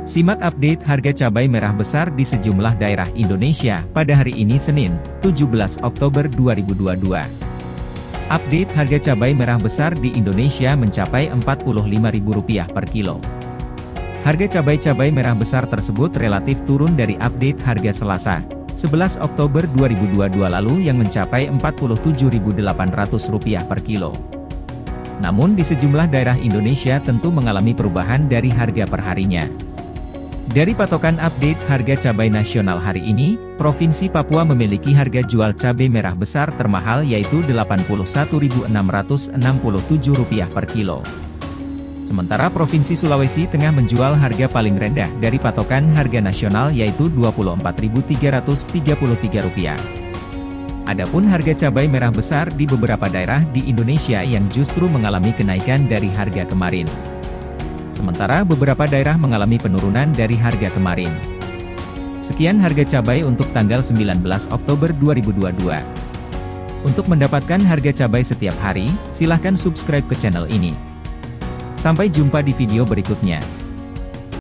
Simak update harga cabai merah besar di sejumlah daerah Indonesia pada hari ini Senin, 17 Oktober 2022. Update harga cabai merah besar di Indonesia mencapai Rp45.000 per kilo. Harga cabai-cabai merah besar tersebut relatif turun dari update harga Selasa, 11 Oktober 2022 lalu yang mencapai Rp47.800 per kilo. Namun di sejumlah daerah Indonesia tentu mengalami perubahan dari harga perharinya. Dari patokan update harga cabai nasional hari ini, Provinsi Papua memiliki harga jual cabai merah besar termahal yaitu Rp81.667 per kilo. Sementara Provinsi Sulawesi Tengah menjual harga paling rendah dari patokan harga nasional yaitu Rp24.333. Adapun harga cabai merah besar di beberapa daerah di Indonesia yang justru mengalami kenaikan dari harga kemarin. Sementara beberapa daerah mengalami penurunan dari harga kemarin. Sekian harga cabai untuk tanggal 19 Oktober 2022. Untuk mendapatkan harga cabai setiap hari, silahkan subscribe ke channel ini. Sampai jumpa di video berikutnya.